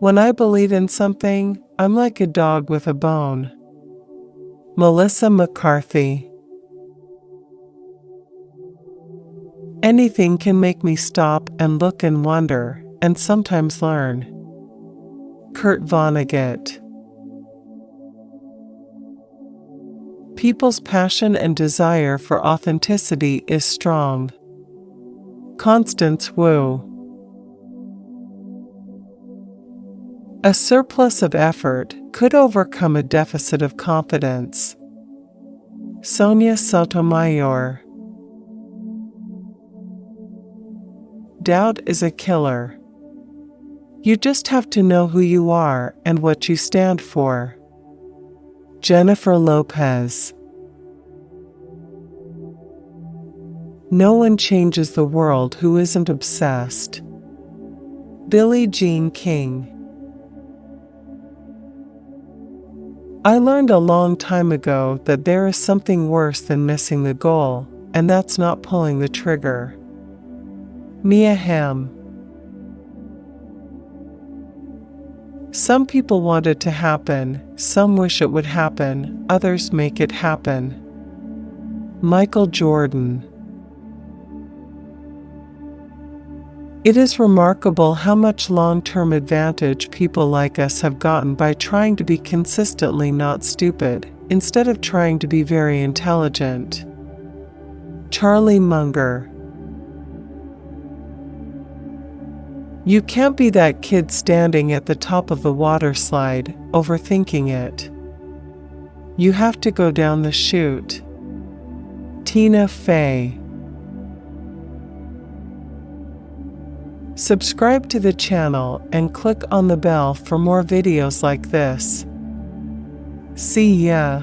When I believe in something, I'm like a dog with a bone. Melissa McCarthy. Anything can make me stop and look and wonder, and sometimes learn. Kurt Vonnegut. People's passion and desire for authenticity is strong. Constance Wu. A surplus of effort could overcome a deficit of confidence. Sonia Sotomayor. Doubt is a killer. You just have to know who you are and what you stand for. Jennifer Lopez. No one changes the world who isn't obsessed. Billie Jean King. I learned a long time ago that there is something worse than missing the goal, and that's not pulling the trigger. Mia Hamm. Some people want it to happen, some wish it would happen, others make it happen. Michael Jordan. It is remarkable how much long term advantage people like us have gotten by trying to be consistently not stupid, instead of trying to be very intelligent. Charlie Munger. You can't be that kid standing at the top of the water slide, overthinking it. You have to go down the chute. Tina Fey. Subscribe to the channel and click on the bell for more videos like this. See ya!